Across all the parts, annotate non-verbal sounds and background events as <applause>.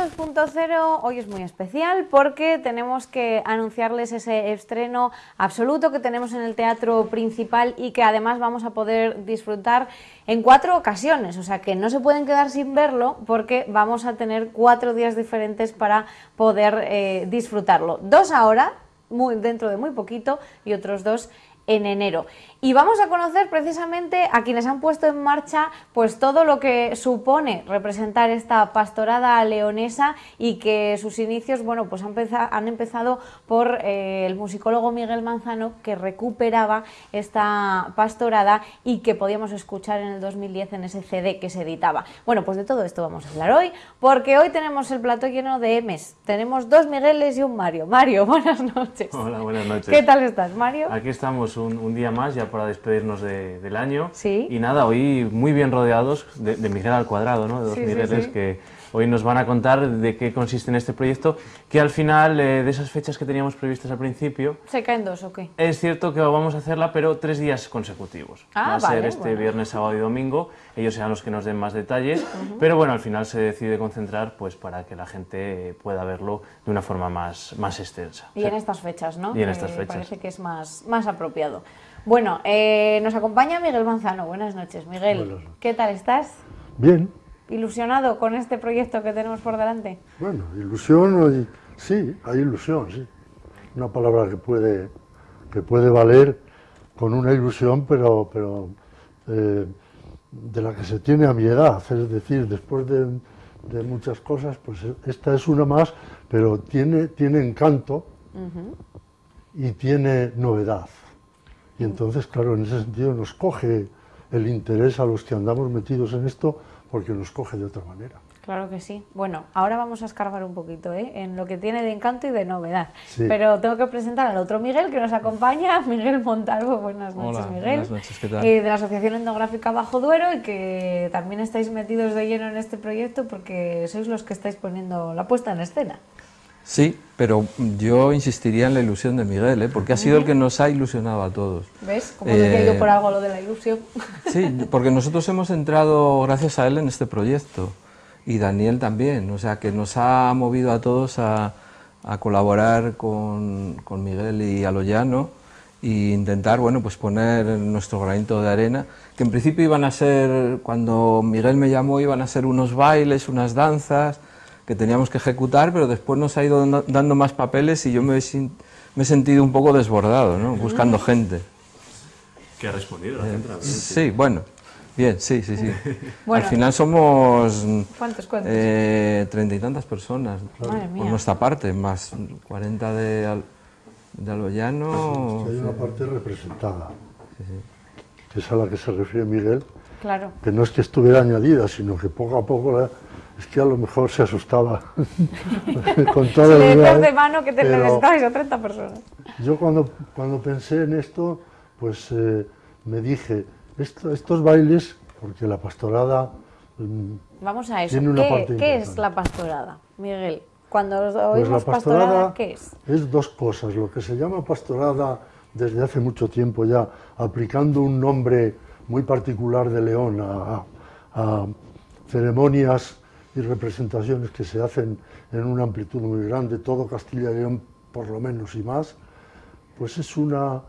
Tradición 2.0 hoy es muy especial porque tenemos que anunciarles ese estreno absoluto que tenemos en el teatro principal y que además vamos a poder disfrutar en cuatro ocasiones, o sea que no se pueden quedar sin verlo porque vamos a tener cuatro días diferentes para poder eh, disfrutarlo. Dos ahora, muy, dentro de muy poquito, y otros dos en enero. Y vamos a conocer precisamente a quienes han puesto en marcha pues todo lo que supone representar esta pastorada leonesa y que sus inicios bueno, pues han, empezado, han empezado por eh, el musicólogo Miguel Manzano que recuperaba esta pastorada y que podíamos escuchar en el 2010 en ese CD que se editaba. Bueno, pues de todo esto vamos a hablar hoy porque hoy tenemos el plato lleno de M's. Tenemos dos Migueles y un Mario. Mario, <laughs> buenas noches. Hola, buenas noches. ¿Qué tal estás, Mario? Aquí estamos un, día más ya para despedirnos del año. Sí. Y nada, hoy muy bien rodeados de, Miguel al cuadrado, ¿no? de dos Migueles que hoy nos van a contar de qué consiste en este proyecto, que al final eh, de esas fechas que teníamos previstas al principio... ¿Se caen dos o qué? Es cierto que vamos a hacerla, pero tres días consecutivos. Ah, Va a ser este viernes, sábado y domingo, ellos serán los que nos den más detalles, pero bueno, al final se decide concentrar pues para que la gente pueda verlo de una forma más, más extensa. Y en estas fechas, ¿no? Y en estas fechas. Parece que es más, más apropiado. Bueno, eh, nos acompaña Miguel Manzano. Buenas noches, Miguel. ¿Qué tal estás? Bien. ¿Ilusionado con este proyecto que tenemos por delante? Bueno, ilusión, sí, hay ilusión, sí. Una palabra que puede, que puede valer con una ilusión, pero, pero eh, de la que se tiene a mi edad. Es decir, después de, muchas cosas, pues esta es una más, pero tiene, tiene encanto y tiene novedad. Y entonces, claro, en ese sentido nos coge el interés a los que andamos metidos en esto porque nos coge de otra manera. Claro que sí. Bueno, ahora vamos a escarbar un poquito ¿eh? en lo que tiene de encanto y de novedad. Pero tengo que presentar al otro Miguel que nos acompaña, <laughs> Miguel Montalvo. Buenas noches, Miguel. Buenas noches, ¿qué tal? Eh, de la Asociación Etnográfica Bajo Duero y que también estáis metidos de lleno en este proyecto porque sois los que estáis poniendo la puesta en escena. Sí, pero yo insistiría en la ilusión de Miguel, ¿eh? porque ha sido el que nos ha ilusionado a todos. ¿Ves? Como decía yo por eh, algo lo de la ilusión. Sí, porque nosotros hemos entrado gracias a él en este proyecto y Daniel también, o sea que nos ha movido a todos a, colaborar con, con, Miguel y Aloyano e intentar bueno, pues poner nuestro granito de arena, que en principio iban a ser, cuando Miguel me llamó, iban a ser unos bailes, unas danzas, que teníamos que ejecutar, pero después nos ha ido dando más papeles y yo me he, me he sentido un poco desbordado, ¿no? buscando mm. gente. ¿Qué ha respondido la gente? Eh, sí, bueno, bien, sí, sí, sí. <laughs> Al final somos... ¿Cuántos, cuántos? Eh, treinta y tantas personas, por nuestra parte, más 40 de, de Aloyano... hay una parte representada, que es a la que se refiere Miguel, claro. que no es que estuviera añadida, sino que poco a poco... La, es que a lo mejor se asustaba <laughs> <laughs> con todo el le de mano que te necesitabais a 30 personas. Yo cuando, cuando pensé en esto, pues eh, me dije, estos bailes, porque la pastorada mm, Vamos a eso, ¿Qué, es la pastorada, Miguel? Cuando pues oímos pastorada, ¿qué es? Es dos cosas, lo que se llama pastorada desde hace mucho tiempo ya, aplicando un nombre muy particular de León a ceremonias representaciones que se hacen en una amplitud muy grande, todo Castilla y León por lo menos y más, pues es una,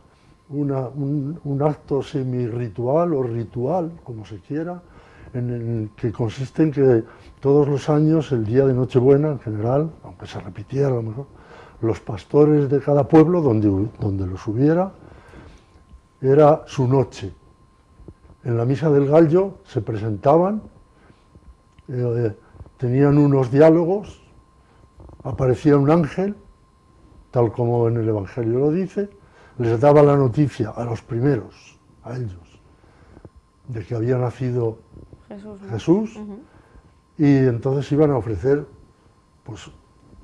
un, acto semi-ritual o ritual, como se quiera, en el que consiste en que todos los años, el día de Nochebuena en general, aunque se repitiera a lo mejor, los pastores de cada pueblo, donde, donde los hubiera, era su noche. En la misa del gallo se presentaban eh, tenían unos diálogos, aparecía un ángel, tal como en el Evangelio lo dice, les daba la noticia a los primeros, a ellos, de que había nacido Jesús, y entonces iban a ofrecer pues,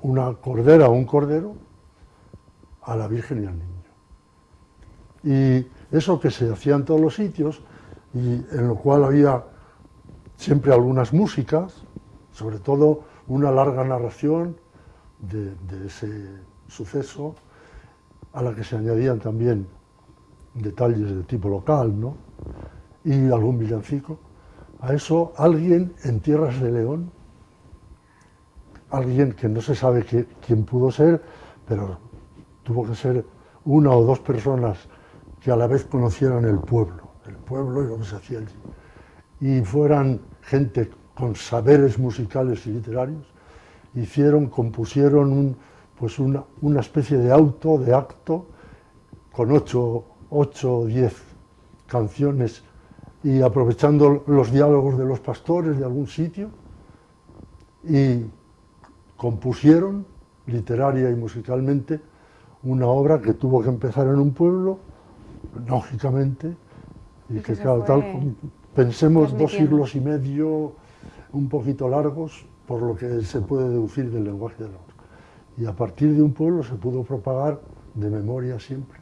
una cordera o un cordero a la Virgen y al niño. Y eso que se hacía en todos los sitios, y en lo cual había siempre algunas músicas, sobre todo una larga narración de, ese suceso, a la que se añadían también detalles de tipo local, ¿no? y algún villancico. A eso alguien en Tierras de León alguien que no se sabe quién pudo ser, pero tuvo que ser una o dos personas que a la vez conocieran el pueblo, el pueblo y lo que se hacía allí, y fueran gente con saberes musicales y literarios, hicieron, compusieron pues una, una, especie de auto, de acto, con ocho, ocho o diez canciones y aprovechando los diálogos de los pastores de algún sitio, y compusieron, literaria y musicalmente, una obra que tuvo que empezar en un pueblo, lógicamente, y, que, claro, tal, pensemos dos siglos y medio, un poquito largos, por lo que se puede deducir del lenguaje de la música. Y a partir de un pueblo se pudo propagar de memoria siempre.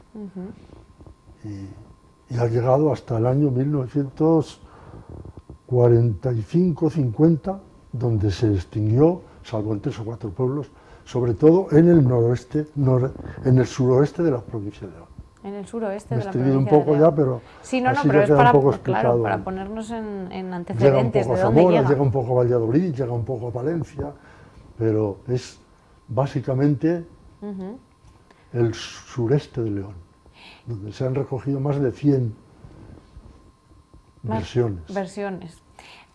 y, y, ha llegado hasta el año 1945-50, donde se extinguió, salvo en tres o cuatro pueblos, sobre todo en el noroeste, en el suroeste de la provincia de León. En el suroeste de la provincia un poco ya, pero sí, no, no, pero es para, claro, para ponernos en, en antecedentes llega un poco de a dónde Zamora, llega. llega un poco a Valladolid, llega un poco a Valencia, pero es básicamente el sureste de León, donde se han recogido más de 100 versiones. Versiones.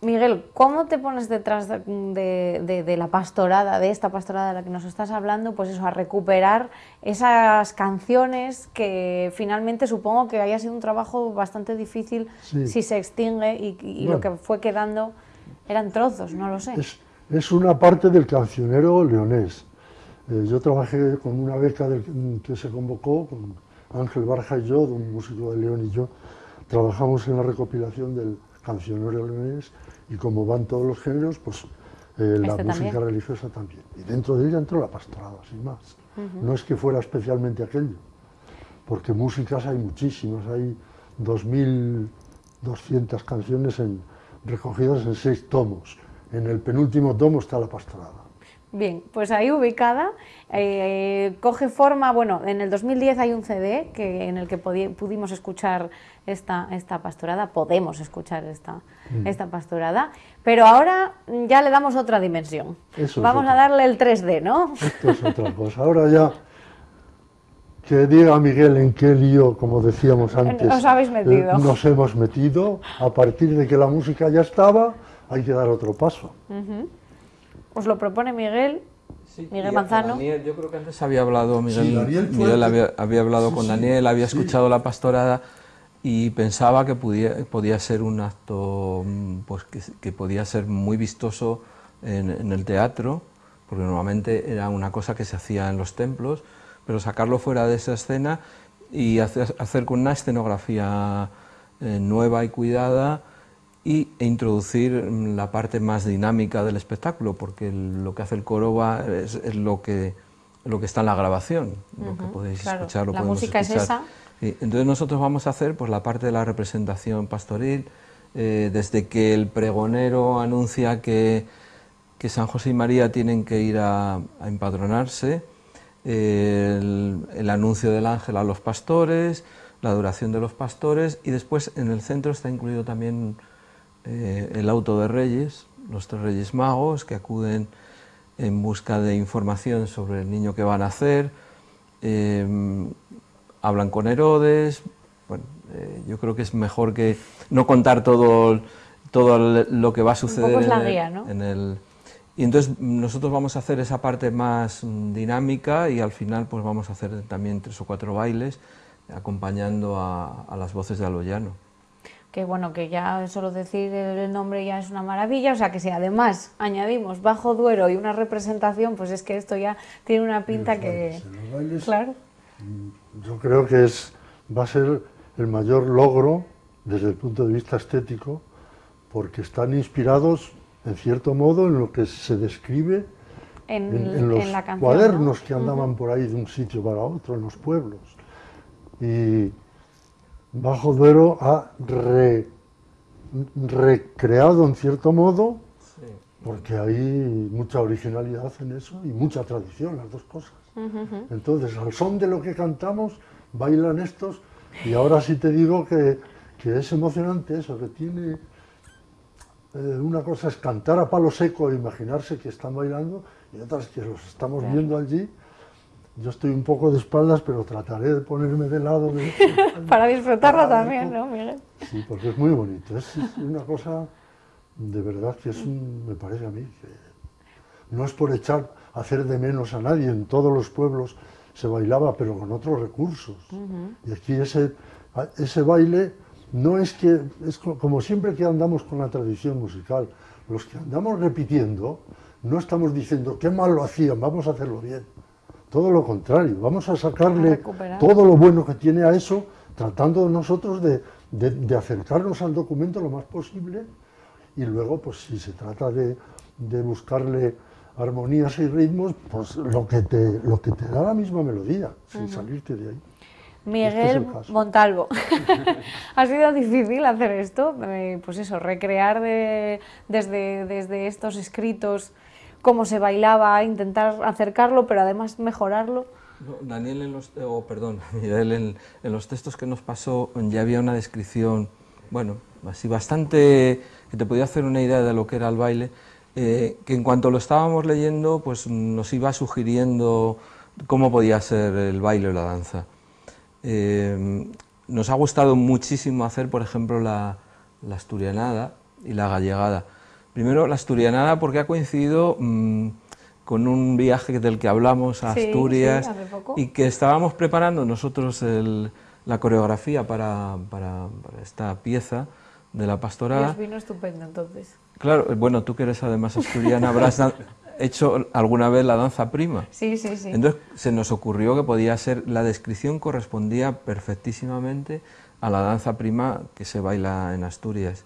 Miguel, ¿cómo te pones detrás de, la pastorada, de esta pastorada de la que nos estás hablando, pues eso, a recuperar esas canciones que finalmente supongo que haya sido un trabajo bastante difícil si se extingue y, lo que fue quedando eran trozos, no lo sé. Es, una parte del cancionero leonés. Eh, yo trabajé con una beca que se convocó, con Ángel Barja y yo, un músico de León y yo, trabajamos en la recopilación del cancionero leonés y como van todos los géneros, pues eh, la este música religiosa también. Y dentro de ella entró la pastorada, sin más. No es que fuera especialmente aquello, porque músicas hay muchísimas, hay 2.200 canciones en, recogidas en seis tomos. En el penúltimo tomo está la pastorada. Bien, pues ahí ubicada, eh, coge forma, bueno, en el 2010 hay un CD que, en el que pudimos escuchar esta, esta pastorada, podemos escuchar esta, mm. esta pastorada, pero ahora ya le damos otra dimensión. Vamos a darle el 3D, ¿no? Esto es otra cosa. Ahora ya que diga Miguel en qué lío, como decíamos <laughs> antes, nos, habéis metido. Eh, nos hemos metido, a partir de que la música ya estaba, hay que dar otro paso. Os lo propone Miguel, Miguel Manzano. Daniel, yo creo que antes había hablado, Miguel, Miguel había, hablado con Daniel, había escuchado la pastorada y pensaba que podía, podía ser un acto mm, pues, que, podía ser muy vistoso en, el teatro, porque normalmente era una cosa que se hacía en los templos, pero sacarlo fuera de esa escena y hacer, hacer con una escenografía eh, nueva y cuidada, y, e introducir mm, la parte más dinámica del espectáculo, porque lo que hace el coro va, es, lo, que, lo que está en la grabación, lo que podéis escuchar, lo La música es esa. entonces nosotros vamos a hacer pues, la parte de la representación pastoril, eh, desde que el pregonero anuncia que, que, San José y María tienen que ir a, empadronarse, el, el anuncio del ángel a los pastores, la adoración de los pastores y después en el centro está incluido también eh, el auto de reyes, los tres reyes magos que acuden en busca de información sobre el niño que van a nacer, eh, hablan con Herodes, bueno, eh, yo creo que es mejor que no contar todo, todo lo que va a suceder en, el, Y entonces nosotros vamos a hacer esa parte más dinámica y al final pues vamos a hacer también tres o cuatro bailes acompañando a, a las voces de Aloyano que bueno, que ya solo decir el nombre ya es una maravilla, o sea que si además añadimos Bajo Duero y una representación, pues es que esto ya tiene una pinta que... claro. Mm, yo creo que es, va a ser el mayor logro desde el punto de vista estético, porque están inspirados, en cierto modo, en lo que se describe en, los cuadernos que andaban por ahí de un sitio para otro, en los pueblos. Y Bajo Duero ha recreado en cierto modo, porque hay mucha originalidad en eso y mucha tradición, las dos cosas. Entonces, al son de lo que cantamos, bailan estos, y ahora sí te digo que, es emocionante eso, que tiene eh, una cosa es cantar a palo seco e imaginarse que están bailando y otra es que los estamos viendo allí. Yo estoy un poco de espaldas, pero trataré de ponerme de lado. <laughs> para disfrutarlo también, ¿no, Miguel? Sí, porque es muy bonito. Es una cosa de verdad que es me parece a mí que no es por echar, hacer de menos a nadie. En todos los pueblos se bailaba, pero con otros recursos. Y aquí ese, ese baile no es que, es como siempre que andamos con la tradición musical, los que andamos repitiendo, no estamos diciendo qué mal lo hacían, vamos a hacerlo bien. Todo lo contrario, vamos a sacarle todo lo bueno que tiene a eso, tratando nosotros de, de, acercarnos al documento lo más posible. Y luego, pues si se trata de, de buscarle armonías y ritmos, pues lo que te, lo que te da la misma melodía, sin salirte de ahí. Miguel Montalvo. <laughs> ha sido difícil hacer esto, eh, pues eso, recrear desde, desde estos escritos cómo se bailaba, intentar acercarlo, pero además mejorarlo. Daniel, en los, perdón, <laughs> Miguel, en, en, los textos que nos pasó ya había una descripción, bueno, así bastante, que te podía hacer una idea de lo que era el baile, eh, que en cuanto lo estábamos leyendo, pues nos iba sugiriendo cómo podía ser el baile o la danza. Eh, nos ha gustado muchísimo hacer, por ejemplo, la, asturianada y la gallegada. Primero, la asturianada porque ha coincidido mm, con un viaje del que hablamos a Asturias y que estábamos preparando nosotros la coreografía para, esta pieza de la pastorada. Y vino estupendo entonces. Claro, bueno, tú que eres además asturiana, habrás <laughs> hecho alguna vez la danza prima. Sí, sí, sí. Entonces se nos ocurrió que podía ser, la descripción correspondía perfectísimamente a la danza prima que se baila en Asturias.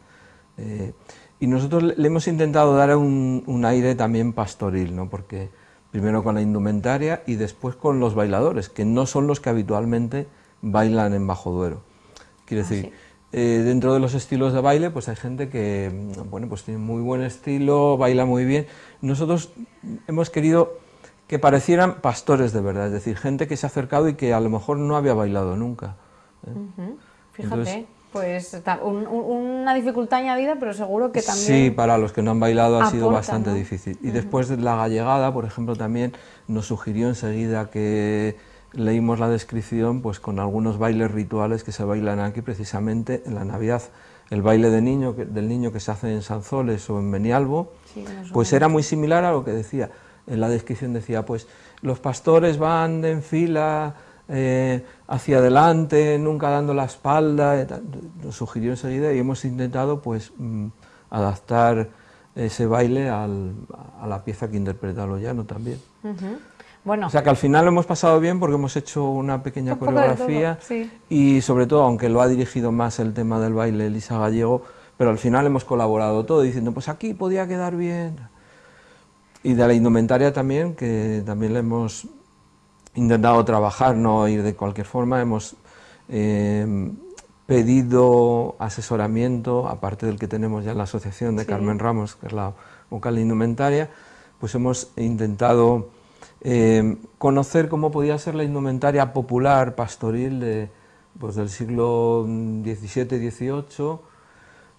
Eh, y nosotros le hemos intentado dar un, aire también pastoril, ¿no? porque primero con la indumentaria y después con los bailadores, que no son los que habitualmente bailan en Bajo Duero. Quiere ah, decir, eh, dentro de los estilos de baile, pues hay gente que mm, bueno, pues tiene muy buen estilo, baila muy bien. Nosotros hemos querido que parecieran pastores de verdad, es decir, gente que se ha acercado y que a lo mejor no había bailado nunca. ¿eh? Fíjate, pues una dificultad añadida, pero seguro que también... Sí, para los que no han bailado ha sido bastante difícil. Y después de la gallegada, por ejemplo, también nos sugirió enseguida que leímos la descripción pues con algunos bailes rituales que se bailan aquí precisamente en la Navidad. El baile de niño, del niño que se hace en Sanzoles o en Benialbo, pues era muy similar a lo que decía, en la descripción decía, pues los pastores van en fila eh, hacia adelante, nunca dando la espalda, nos sugirió enseguida y hemos intentado pues mm, adaptar ese baile a la pieza que interpreta Loyano también. O sea que al final lo hemos pasado bien porque hemos hecho una pequeña coreografía y sobre todo, aunque lo ha dirigido más el tema del baile Elisa Gallego, pero al final hemos colaborado todo diciendo, pues aquí podía quedar bien. Y de la indumentaria también, que también le hemos intentado trabajar, no ir de cualquier forma, hemos eh, pedido asesoramiento, aparte del que tenemos ya en la asociación de Carmen Ramos, que es la vocal indumentaria, pues hemos intentado eh, conocer cómo podía ser la indumentaria popular pastoril de, pues, del siglo XVII-XVIII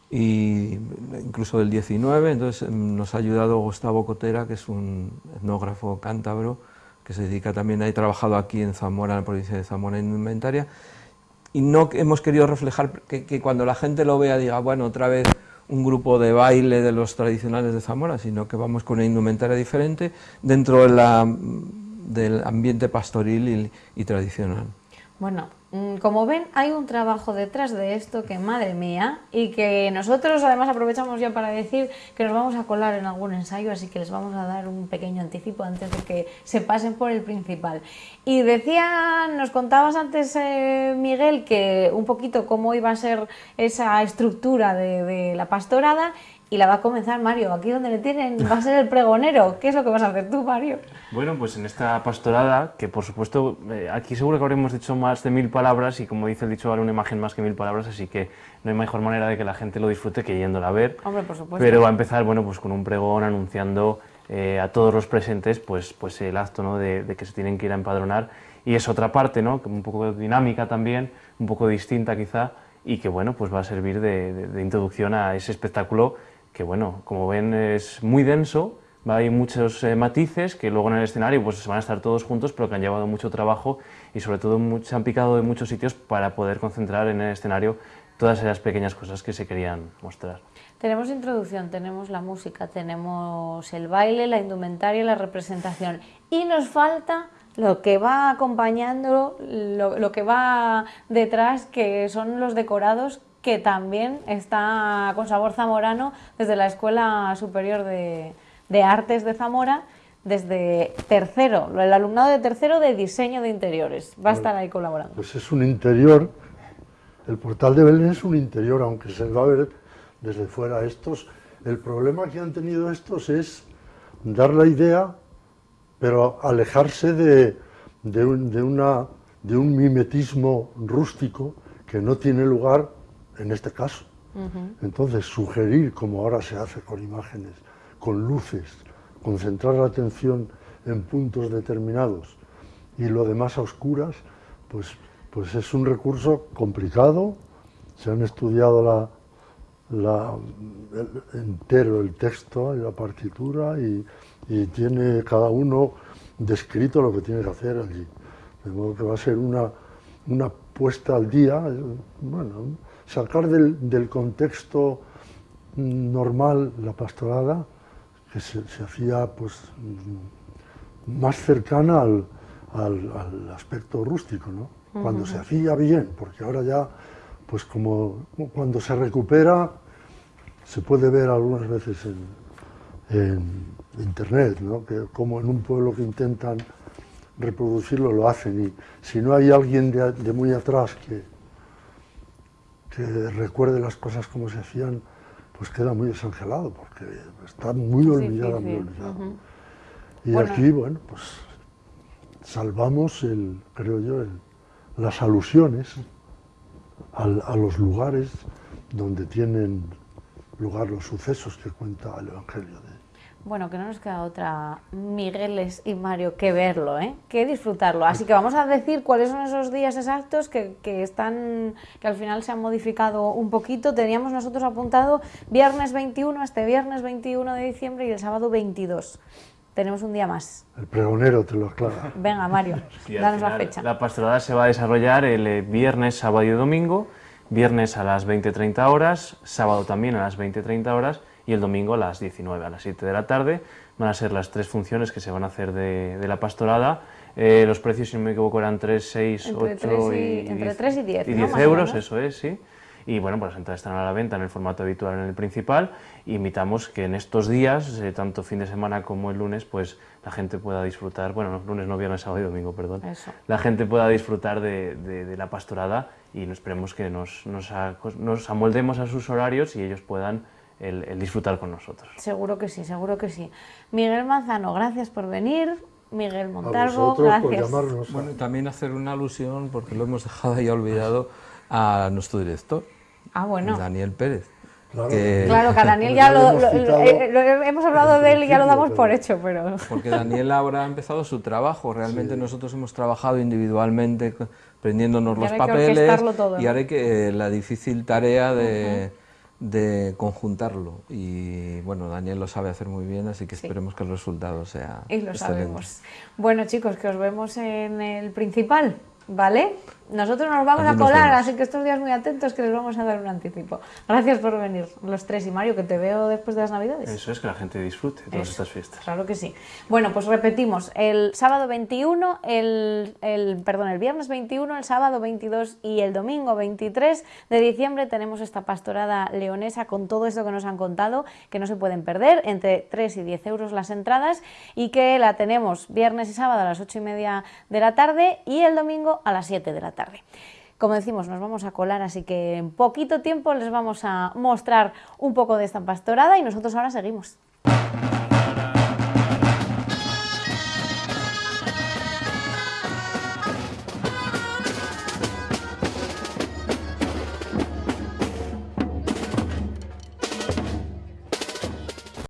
e incluso del XIX, entonces em, nos ha ayudado Gustavo Cotera, que es un etnógrafo cántabro, que se dedica también, ha trabajado aquí en Zamora, en la provincia de Zamora, en indumentaria, y no hemos querido reflejar que, que cuando la gente lo vea diga, bueno, otra vez un grupo de baile de los tradicionales de Zamora, sino que vamos con una indumentaria diferente dentro del ambiente pastoril y tradicional. Bueno, mm, como ven, hay un trabajo detrás de esto que, madre mía, y que nosotros además aprovechamos ya para decir que nos vamos a colar en algún ensayo, así que les vamos a dar un pequeño anticipo antes de que se pasen por el principal. Y decía, nos contabas antes, eh, Miguel, que un poquito cómo iba a ser esa estructura de, de la pastorada y la va a comenzar Mario. Aquí donde le tienen va a ser el pregonero. ¿Qué es lo que vas a hacer tú, Mario? Bueno, pues en esta pastorada, que por supuesto, eh, aquí seguro que habremos dicho más de mil palabras y como dice el dicho, vale una imagen más que mil palabras, así que no hay mejor manera de que la gente lo disfrute que yéndola a ver. Hombre, por supuesto. Pero va a empezar, bueno, pues con un pregón anunciando eh, a todos los presentes, pues, pues el acto, ¿no? De, de, que se tienen que ir a empadronar. Y es otra parte, ¿no? Un poco dinámica también, un poco distinta quizá, y que, bueno, pues va a servir de, de introducción a ese espectáculo que bueno, como ven es muy denso, hay muchos eh, matices que luego en el escenario pues van a estar todos juntos, pero que han llevado mucho trabajo y sobre todo se han picado de muchos sitios para poder concentrar en el escenario todas esas pequeñas cosas que se querían mostrar. Tenemos introducción, tenemos la música, tenemos el baile, la indumentaria, la representación y nos falta lo que va acompañando, lo, que va detrás, que son los decorados que también está con sabor zamorano desde la Escuela Superior de, de Artes de Zamora, desde tercero, el alumnado de tercero de diseño de interiores. Va a estar ahí colaborando. Pues es un interior, el portal de Belén es un interior, aunque se va a ver desde fuera estos. El problema que han tenido estos es dar la idea pero alejarse de, de, una, de un mimetismo rústico que no tiene lugar en este caso. Entonces, sugerir, como ahora se hace con imágenes, con luces, concentrar la atención en puntos determinados y lo demás a oscuras, pues, pues es un recurso complicado. Se han estudiado la, la, entero el texto y la partitura y, y tiene cada uno descrito lo que tiene que hacer allí. De modo que va a ser una, una puesta al día, eh, bueno, sacar del, del contexto normal la pastorada, que se, hacía pues más cercana al, al, aspecto rústico, ¿no? Cuando se hacía bien, porque ahora ya, pues como cuando se recupera, se puede ver algunas veces en internet, ¿no? que como en un pueblo que intentan reproducirlo lo hacen y si no hay alguien de, muy atrás que, que recuerde las cosas como se hacían, pues queda muy desangelado porque está muy olvidada, muy olvidada. Y aquí, bueno, pues salvamos, el, creo yo, las alusiones a los lugares donde tienen lugar los sucesos que cuenta el Evangelio de bueno, que no nos queda otra, Migueles y Mario, que verlo, ¿eh? que disfrutarlo. Así que vamos a decir cuáles son esos días exactos que, están, que al final se han modificado un poquito. Teníamos nosotros apuntado viernes 21, este viernes 21 de diciembre y el sábado 22. Tenemos un día más. El pregonero te lo aclara. Venga, Mario, <laughs> danos la fecha. La pastorada se va a desarrollar el eh, viernes, sábado y domingo. Viernes a las 20.30 horas, sábado también a las 20.30 horas y el domingo a las 19, a las 7 de la tarde. Van a ser las tres funciones que se van a hacer de, la pastorada. Eh, los precios, si no me equivoco, eran 3, 6, 8 y, entre 3 y 10, y 10 euros, eso es, sí. Y bueno, pues las entradas están a la venta en el formato habitual en el principal. invitamos que en estos días, eh, tanto fin de semana como el lunes, pues la gente pueda disfrutar, bueno, no, lunes, no, viernes, sábado y domingo, perdón. La gente pueda disfrutar de, de, la pastorada y esperemos que nos, nos, nos amoldemos a sus horarios y ellos puedan el, disfrutar con nosotros. Seguro que sí, seguro que sí. Miguel Manzano, gracias por venir. Miguel Montalvo, gracias. Por bueno, también hacer una alusión, porque lo hemos dejado ahí olvidado, a nuestro director, ah, bueno. Daniel Pérez. Claro, que... claro, que a Daniel ya eh, lo, hemos hablado de él y ya lo damos por hecho, pero... Porque Daniel ahora ha empezado su trabajo, realmente nosotros hemos trabajado individualmente prendiéndonos los papeles y ahora hay que la difícil tarea de de conjuntarlo y bueno, Daniel lo sabe hacer muy bien, así que esperemos que el resultado sea Y lo sabemos. Bueno chicos, que os vemos en el principal, ¿vale? Nosotros nos vamos a colar, así que estos días muy atentos que les vamos a dar un anticipo. Gracias por venir, los tres. Y Mario, que te veo después de las Navidades. Eso es, que la gente disfrute todas estas fiestas. Claro que sí. Bueno, pues repetimos, el sábado 21, el, el, perdón, el viernes 21, el sábado 22 y el domingo 23 de diciembre tenemos esta pastorada leonesa con todo esto que nos han contado, que no se pueden perder, entre 3 y 10 euros las entradas y que la tenemos viernes y sábado a las 8 y media de la tarde y el domingo a las 7 de la tarde tarde. Como decimos, nos vamos a colar, así que en poquito tiempo les vamos a mostrar un poco de esta pastorada y nosotros ahora seguimos.